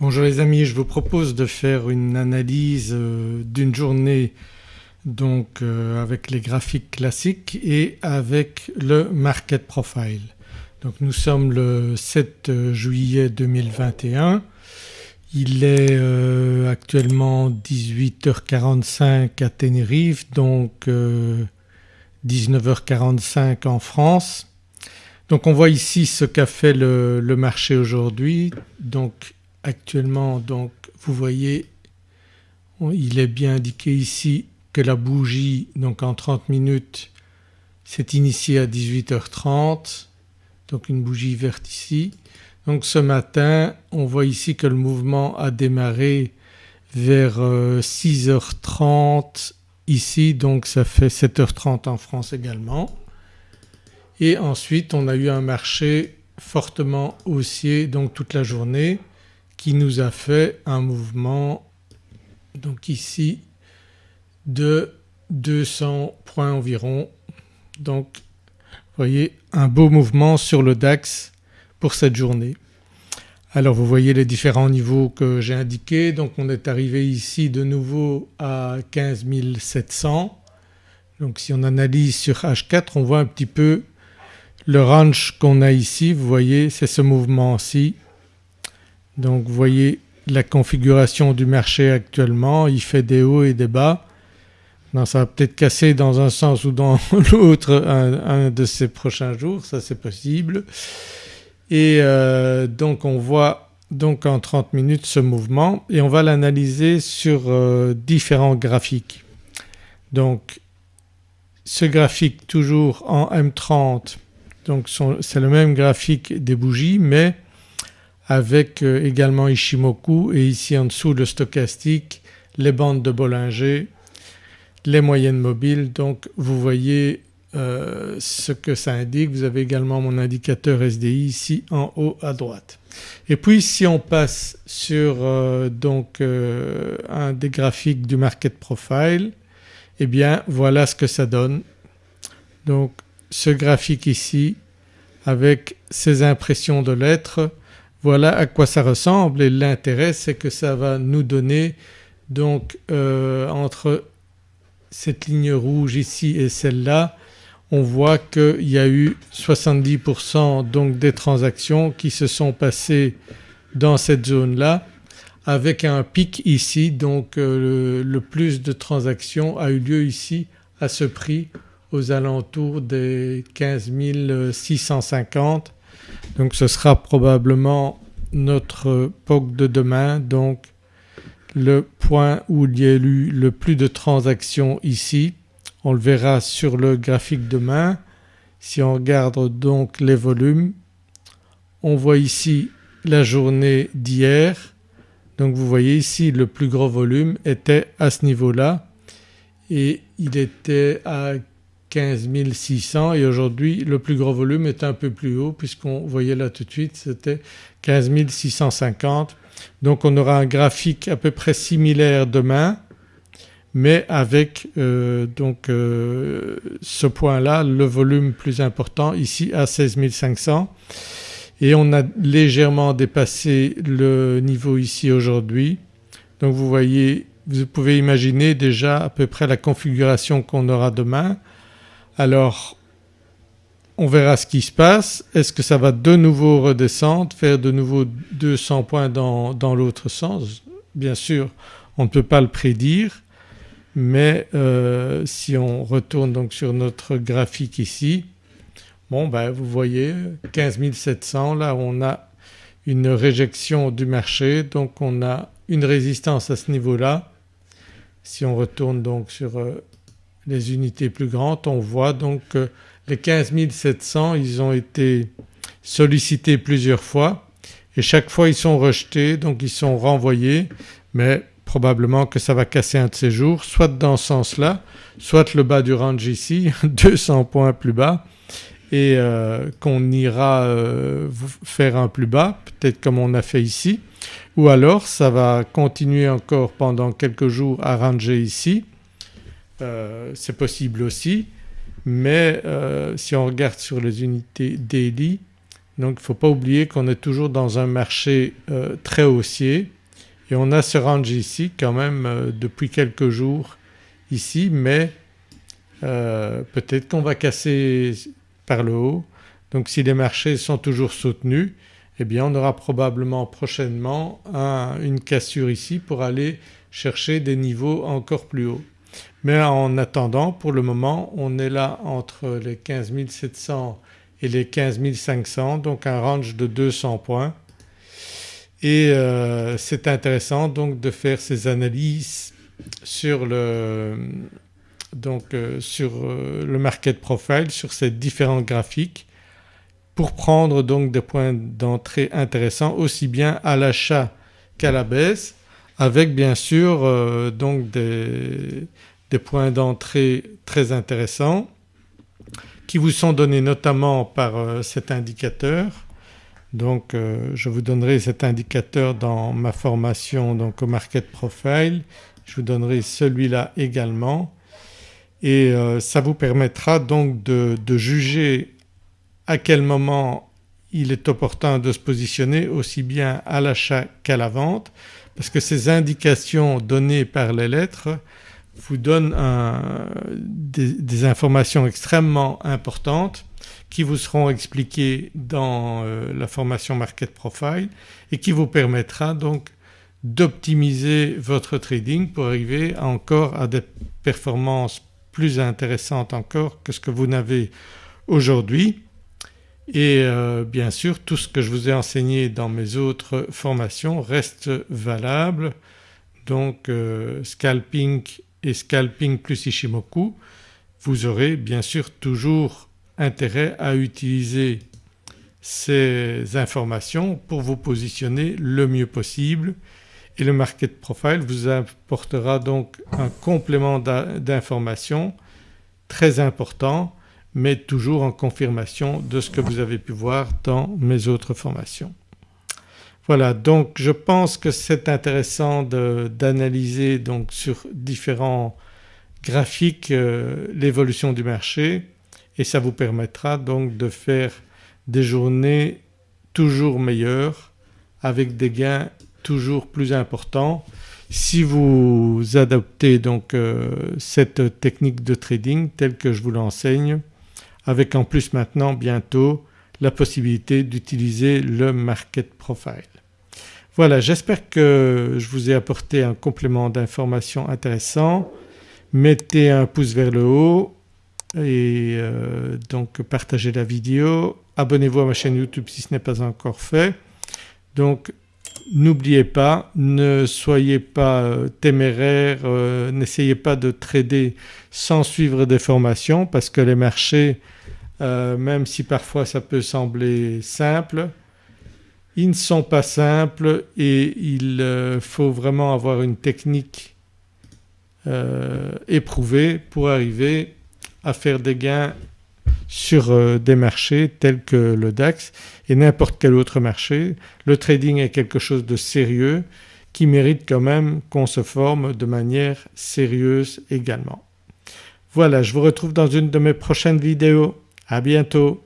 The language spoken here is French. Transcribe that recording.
Bonjour les amis, je vous propose de faire une analyse euh, d'une journée donc euh, avec les graphiques classiques et avec le market profile. Donc nous sommes le 7 juillet 2021, il est euh, actuellement 18h45 à Tenerife donc 19h45 en France. Donc on voit ici ce qu'a fait le, marché aujourd'hui Actuellement donc vous voyez il est bien indiqué ici que la bougie donc en 30 minutes s'est initiée à 18h30 donc une bougie verte ici. Donc ce matin on voit ici que le mouvement a démarré vers 6h30 euh, ici. Donc ça fait 7h30 en France également. Et ensuite on a eu un marché fortement haussier donc toute la journée qui nous a fait un mouvement donc ici de 200 points environ. Donc vous voyez un beau mouvement sur le DAX pour cette journée. Alors vous voyez les différents niveaux que j'ai indiqués donc on est arrivé ici de nouveau à 15 700 donc si on analyse sur H4 on voit un petit peu le range qu'on a ici, vous voyez c'est ce mouvement-ci donc vous voyez la configuration du marché actuellement, il fait des hauts et des bas. Ça va peut-être casser dans un sens ou dans l'autre un, de ces prochains jours, ça c'est possible. Et euh, donc on voit donc en 30 minutes ce mouvement et on va l'analyser sur euh, différents graphiques. Donc ce graphique toujours en M30 donc c'est le même graphique des bougies mais avec euh, également Ishimoku et ici en dessous le stochastique, les bandes de Bollinger, les moyennes mobiles donc vous voyez euh, ce que ça indique. Vous avez également mon indicateur SDI ici en haut à droite. Et puis si on passe sur euh, donc un des graphiques du market profile eh bien voilà ce que ça donne. Donc ce graphique ici avec ces impressions de lettres voilà à quoi ça ressemble et l'intérêt c'est que ça va nous donner donc euh, entre cette ligne rouge ici et celle-là on voit qu'il y a eu 70% donc des transactions qui se sont passées dans cette zone-là avec un pic ici donc euh, le, plus de transactions a eu lieu ici à ce prix aux alentours des 15 650 donc ce sera probablement notre POC de demain donc le point où il y a eu le plus de transactions ici. On le verra sur le graphique demain. Si on regarde donc les volumes on voit ici la journée d'hier donc vous voyez ici le plus gros volume était à ce niveau-là et il était à 15 600 et aujourd'hui le plus gros volume est un peu plus haut puisqu'on voyait là tout de suite c'était 15 650 donc on aura un graphique à peu près similaire demain mais avec euh, donc euh, ce point-là le volume plus important ici à 16 500 et on a légèrement dépassé le niveau ici aujourd'hui. Donc vous voyez vous pouvez imaginer déjà à peu près la configuration qu'on aura demain alors on verra ce qui se passe. Est-ce que ça va de nouveau redescendre, faire de nouveau 200 points dans, l'autre sens? Bien sûr on ne peut pas le prédire mais euh, si on retourne donc sur notre graphique ici bon ben vous voyez 15 700 là on a une réjection du marché donc on a une résistance à ce niveau-là. Si on retourne donc sur euh, les unités plus grandes. On voit donc que les 15 700 ils ont été sollicités plusieurs fois. Et chaque fois ils sont rejetés donc ils sont renvoyés. Mais probablement que ça va casser un de ces jours soit dans ce sens-là soit le bas du range ici 200 points plus bas. Et euh, qu'on ira euh, faire un plus bas peut-être comme on a fait ici. Ou alors ça va continuer encore pendant quelques jours à ranger ici euh, c'est possible aussi mais euh, si on regarde sur les unités daily Donc il ne faut pas oublier qu'on est toujours dans un marché euh, très haussier et on a ce range ici quand même depuis quelques jours ici mais peut-être qu'on va casser par le haut. Donc si les marchés sont toujours soutenus eh bien on aura probablement prochainement une cassure ici pour aller chercher des niveaux encore plus hauts. Mais en attendant pour le moment on est là entre les 15 700 et les 15 500 donc un range de 200 points. Et euh, c'est intéressant donc de faire ces analyses sur le, donc, euh, sur euh, le market profile, sur ces différents graphiques pour prendre donc des points d'entrée intéressants aussi bien à l'achat qu'à la baisse avec bien sûr donc des, des points d'entrée très intéressants qui vous sont donnés notamment par cet indicateur. Donc euh, je vous donnerai cet indicateur dans ma formation donc au Market Profile, je vous donnerai celui-là également. Et euh, ça vous permettra donc de, juger à quel moment il est opportun de se positionner aussi bien à l'achat qu'à la vente parce que ces indications données par les lettres vous donnent un, des, informations extrêmement importantes qui vous seront expliqués dans euh, la formation Market Profile et qui vous permettra donc d'optimiser votre trading pour arriver encore à des performances plus intéressantes encore que ce que vous n'avez aujourd'hui. Et euh, bien sûr tout ce que je vous ai enseigné dans mes autres formations reste valable donc euh, scalping et scalping plus Ishimoku vous aurez bien sûr toujours intérêt à utiliser ces informations pour vous positionner le mieux possible et le Market Profile vous apportera donc un complément d'informations très important mais toujours en confirmation de ce que vous avez pu voir dans mes autres formations. Voilà donc je pense que c'est intéressant d'analyser donc sur différents graphiques euh, l'évolution du marché et ça vous permettra donc de faire des journées toujours meilleures avec des gains toujours plus importants si vous adoptez donc euh, cette technique de trading telle que je vous l'enseigne avec en plus maintenant bientôt la possibilité d'utiliser le market profile. Voilà j'espère que je vous ai apporté un complément d'information intéressant. Mettez un pouce vers le haut, et euh, donc partagez la vidéo, abonnez-vous à ma chaîne YouTube si ce n'est pas encore fait. Donc n'oubliez pas, ne soyez pas euh, téméraire, euh, n'essayez pas de trader sans suivre des formations parce que les marchés même si parfois ça peut sembler simple, ils ne sont pas simples et il faut vraiment avoir une technique éprouvée pour arriver à faire des gains sur euh, des marchés tels que le DAX et n'importe quel autre marché. Le trading est quelque chose de sérieux qui mérite quand même qu'on se forme de manière sérieuse également. Voilà je vous retrouve dans une de mes prochaines vidéos. À bientôt.